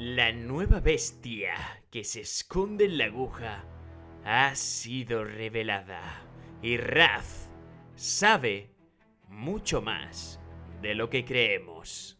La nueva bestia que se esconde en la aguja ha sido revelada y Raz sabe mucho más de lo que creemos.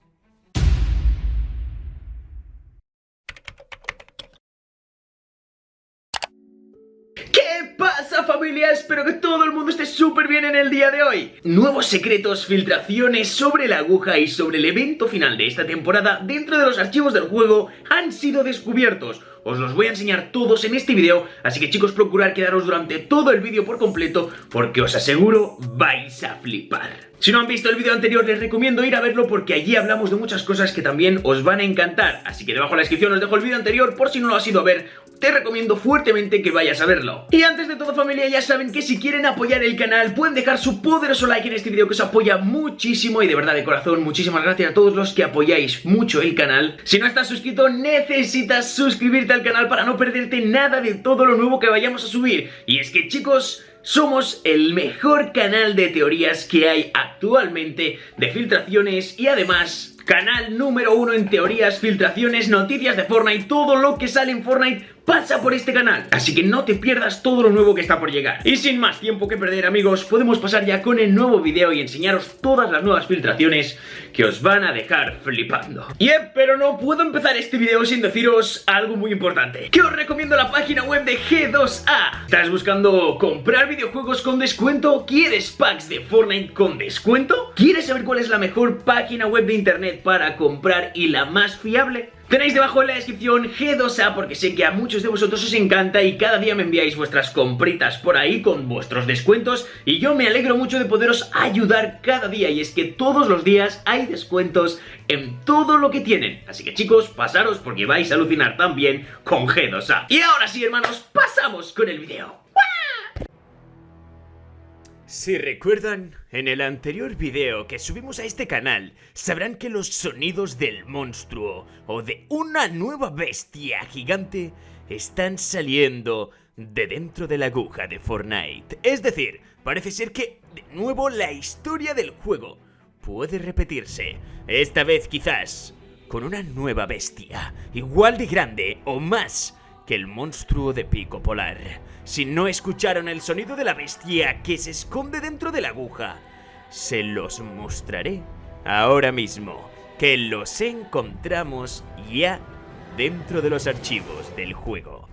Espero que todo el mundo esté súper bien en el día de hoy. Nuevos secretos, filtraciones sobre la aguja y sobre el evento final de esta temporada dentro de los archivos del juego han sido descubiertos. Os los voy a enseñar todos en este vídeo, así que chicos procurad quedaros durante todo el vídeo por completo porque os aseguro vais a flipar. Si no han visto el vídeo anterior les recomiendo ir a verlo porque allí hablamos de muchas cosas que también os van a encantar, así que debajo en la descripción os dejo el vídeo anterior por si no lo has ido a ver, te recomiendo fuertemente que vayas a verlo. Y antes de todo familia ya saben que si quieren apoyar el canal pueden dejar su poderoso like en este vídeo que os apoya muchísimo y de verdad de corazón muchísimas gracias a todos los que apoyáis mucho el canal. Si no estás suscrito necesitas suscribirte al canal para no perderte nada de todo lo nuevo que vayamos a subir. Y es que chicos... Somos el mejor canal de teorías que hay actualmente de filtraciones y además canal número uno en teorías, filtraciones, noticias de Fortnite, todo lo que sale en Fortnite pasa por este canal. Así que no te pierdas todo lo nuevo que está por llegar. Y sin más tiempo que perder amigos, podemos pasar ya con el nuevo video y enseñaros todas las nuevas filtraciones que os van a dejar flipando. Yep, pero no puedo empezar este video sin deciros algo muy importante. Que os recomiendo la página web de G2A. ¿Estás buscando comprar videojuegos con descuento? ¿Quieres packs de Fortnite con descuento? ¿Quieres saber cuál es la mejor página web de internet para comprar y la más fiable? Tenéis debajo en la descripción G2A porque sé que a muchos de vosotros os encanta y cada día me enviáis vuestras compritas por ahí con vuestros descuentos y yo me alegro mucho de poderos ayudar cada día y es que todos los días hay descuentos en todo lo que tienen. Así que chicos, pasaros porque vais a alucinar también con G2A. Y ahora sí hermanos, pasamos con el video. Si recuerdan, en el anterior video que subimos a este canal, sabrán que los sonidos del monstruo o de una nueva bestia gigante están saliendo de dentro de la aguja de Fortnite. Es decir, parece ser que, de nuevo, la historia del juego puede repetirse. Esta vez quizás con una nueva bestia, igual de grande o más que el monstruo de pico polar. Si no escucharon el sonido de la bestia que se esconde dentro de la aguja, se los mostraré ahora mismo, que los encontramos ya dentro de los archivos del juego.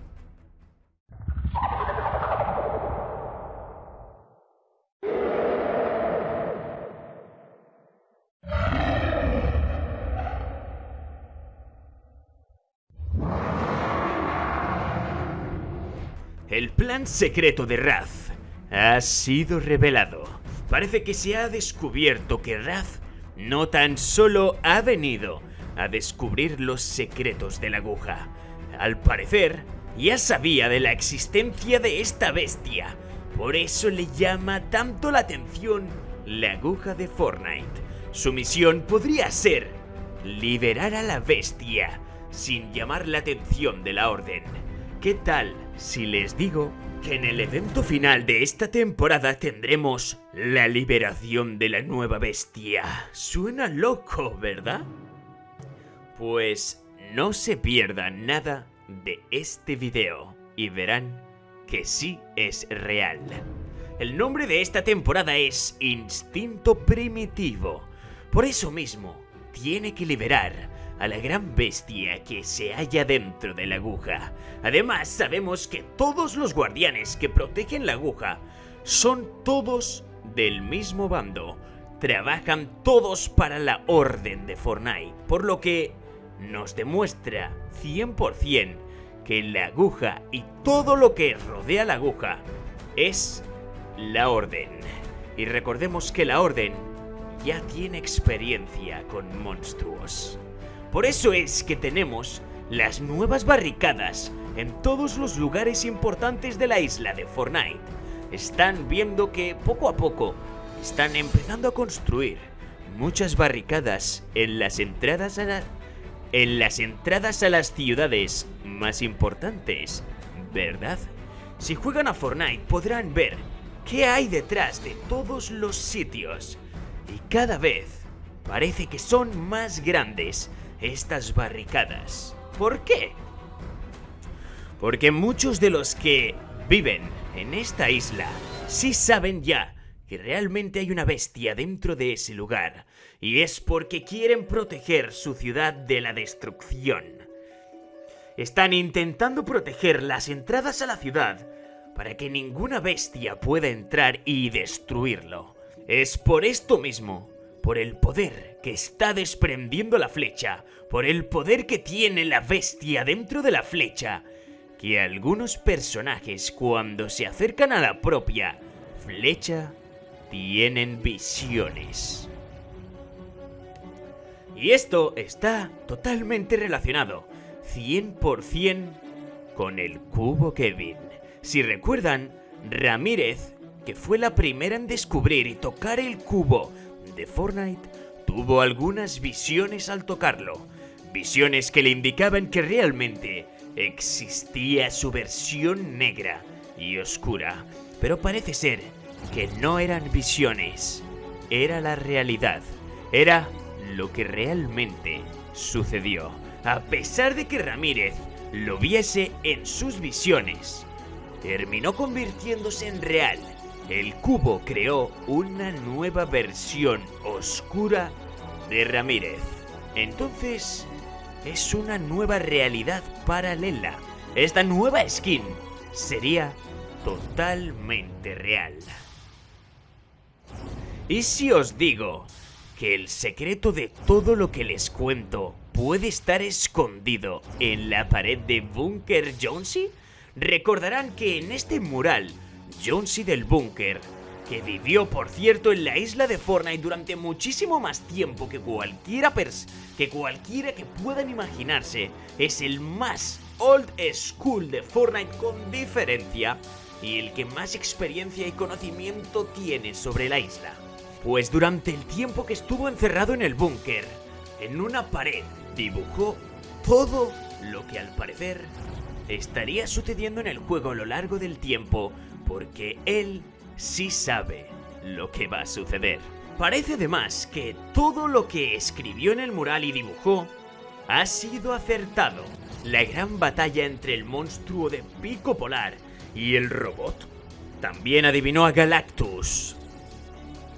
El plan secreto de Raz ha sido revelado. Parece que se ha descubierto que Raz no tan solo ha venido a descubrir los secretos de la aguja. Al parecer, ya sabía de la existencia de esta bestia. Por eso le llama tanto la atención la aguja de Fortnite. Su misión podría ser liberar a la bestia sin llamar la atención de la orden. ¿Qué tal si les digo que en el evento final de esta temporada tendremos la liberación de la nueva bestia? Suena loco, ¿verdad? Pues no se pierdan nada de este video y verán que sí es real. El nombre de esta temporada es Instinto Primitivo. Por eso mismo, tiene que liberar a la gran bestia que se halla dentro de la aguja. Además, sabemos que todos los guardianes que protegen la aguja son todos del mismo bando. Trabajan todos para la orden de Fortnite, por lo que nos demuestra 100% que la aguja y todo lo que rodea la aguja es la orden. Y recordemos que la orden ya tiene experiencia con monstruos. Por eso es que tenemos las nuevas barricadas en todos los lugares importantes de la isla de Fortnite. Están viendo que poco a poco están empezando a construir muchas barricadas en las entradas a las entradas a las ciudades más importantes, ¿verdad? Si juegan a Fortnite podrán ver qué hay detrás de todos los sitios y cada vez parece que son más grandes estas barricadas. ¿Por qué? Porque muchos de los que viven en esta isla sí saben ya que realmente hay una bestia dentro de ese lugar, y es porque quieren proteger su ciudad de la destrucción. Están intentando proteger las entradas a la ciudad para que ninguna bestia pueda entrar y destruirlo. Es por esto mismo, por el poder que está desprendiendo la flecha, por el poder que tiene la bestia dentro de la flecha, que algunos personajes cuando se acercan a la propia flecha tienen visiones. Y esto está totalmente relacionado, 100% con el cubo Kevin. Si recuerdan, Ramírez, que fue la primera en descubrir y tocar el cubo de Fortnite, tuvo algunas visiones al tocarlo. Visiones que le indicaban que realmente existía su versión negra y oscura. Pero parece ser que no eran visiones, era la realidad, era lo que realmente sucedió. A pesar de que Ramírez lo viese en sus visiones, terminó convirtiéndose en real. El cubo creó una nueva versión oscura de Ramírez. Entonces, es una nueva realidad paralela. Esta nueva skin sería totalmente real. ¿Y si os digo que el secreto de todo lo que les cuento puede estar escondido en la pared de Bunker Jonesy? Recordarán que en este mural, Jonesy del Bunker, que vivió por cierto en la isla de Fortnite durante muchísimo más tiempo que cualquiera pers que cualquiera que puedan imaginarse, es el más old school de Fortnite con diferencia y el que más experiencia y conocimiento tiene sobre la isla. Pues durante el tiempo que estuvo encerrado en el búnker, en una pared dibujó todo lo que al parecer estaría sucediendo en el juego a lo largo del tiempo, porque él sí sabe lo que va a suceder. Parece además que todo lo que escribió en el mural y dibujó ha sido acertado. La gran batalla entre el monstruo de pico polar y el robot. También adivinó a Galactus,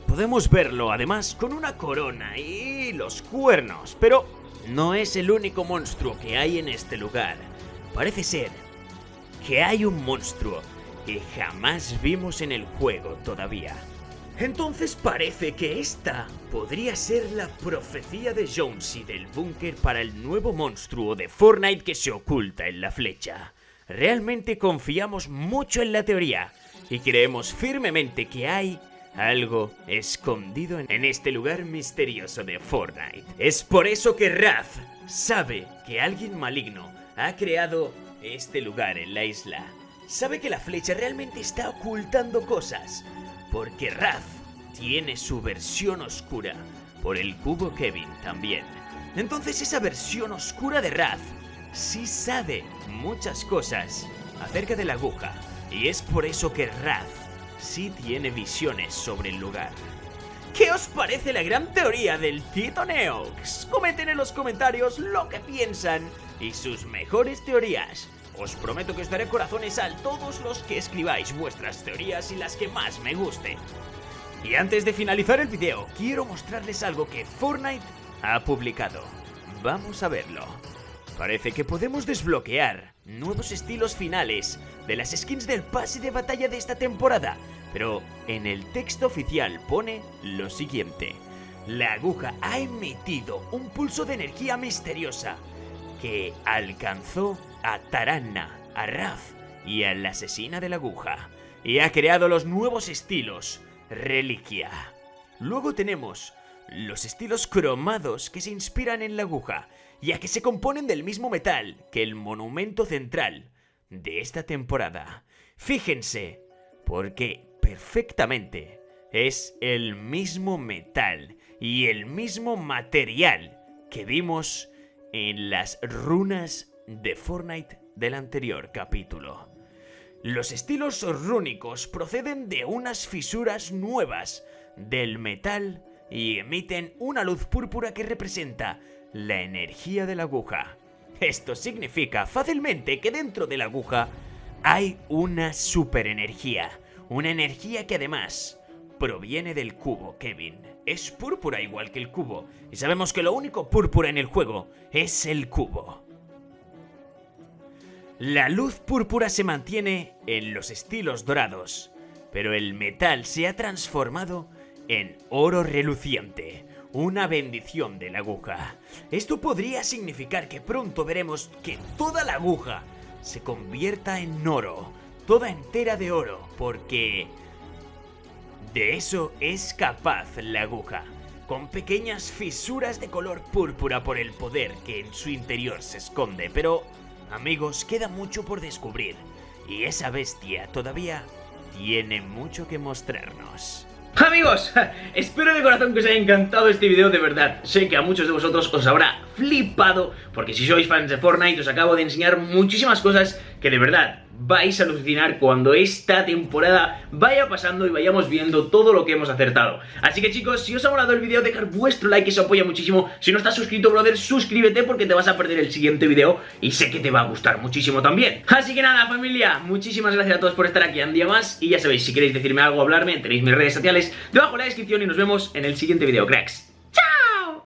Podemos verlo además con una corona y los cuernos, pero no es el único monstruo que hay en este lugar. Parece ser que hay un monstruo que jamás vimos en el juego todavía. Entonces parece que esta podría ser la profecía de Jonesy del búnker para el nuevo monstruo de Fortnite que se oculta en la flecha. Realmente confiamos mucho en la teoría y creemos firmemente que hay algo escondido en este lugar misterioso de Fortnite. Es por eso que Raz sabe que alguien maligno ha creado este lugar en la isla. Sabe que la flecha realmente está ocultando cosas, porque Raz tiene su versión oscura, por el cubo Kevin también. Entonces esa versión oscura de Raz sí sabe muchas cosas acerca de la aguja, y es por eso que Raz sí tiene visiones sobre el lugar. ¿Qué os parece la gran teoría del Tito Neox? Comenten en los comentarios lo que piensan y sus mejores teorías. Os prometo que os daré corazones a todos los que escribáis vuestras teorías y las que más me gusten. Y antes de finalizar el video, quiero mostrarles algo que Fortnite ha publicado. Vamos a verlo. Parece que podemos desbloquear nuevos estilos finales de las skins del pase de batalla de esta temporada, pero en el texto oficial pone lo siguiente. La aguja ha emitido un pulso de energía misteriosa que alcanzó a Taranna, a Raf y a la asesina de la aguja y ha creado los nuevos estilos Reliquia. Luego tenemos los estilos cromados que se inspiran en la aguja ya que se componen del mismo metal que el monumento central de esta temporada. Fíjense, porque perfectamente es el mismo metal y el mismo material que vimos en las runas de Fortnite del anterior capítulo. Los estilos rúnicos proceden de unas fisuras nuevas del metal y emiten una luz púrpura que representa la energía de la aguja. Esto significa fácilmente que dentro de la aguja hay una superenergía. Una energía que además proviene del cubo, Kevin. Es púrpura igual que el cubo. Y sabemos que lo único púrpura en el juego es el cubo. La luz púrpura se mantiene en los estilos dorados, pero el metal se ha transformado en oro reluciente, una bendición de la aguja. Esto podría significar que pronto veremos que toda la aguja se convierta en oro, toda entera de oro, porque de eso es capaz la aguja, con pequeñas fisuras de color púrpura por el poder que en su interior se esconde, pero Amigos, queda mucho por descubrir y esa bestia todavía tiene mucho que mostrarnos. Amigos, espero de corazón que os haya encantado este video de verdad Sé que a muchos de vosotros os habrá flipado Porque si sois fans de Fortnite os acabo de enseñar muchísimas cosas que de verdad vais a alucinar cuando esta temporada vaya pasando y vayamos viendo todo lo que hemos acertado. Así que chicos, si os ha molado el vídeo, dejar vuestro like, eso apoya muchísimo. Si no estás suscrito, brother, suscríbete porque te vas a perder el siguiente vídeo y sé que te va a gustar muchísimo también. Así que nada, familia, muchísimas gracias a todos por estar aquí un día más y ya sabéis, si queréis decirme algo o hablarme, tenéis mis redes sociales debajo en la descripción y nos vemos en el siguiente vídeo, cracks.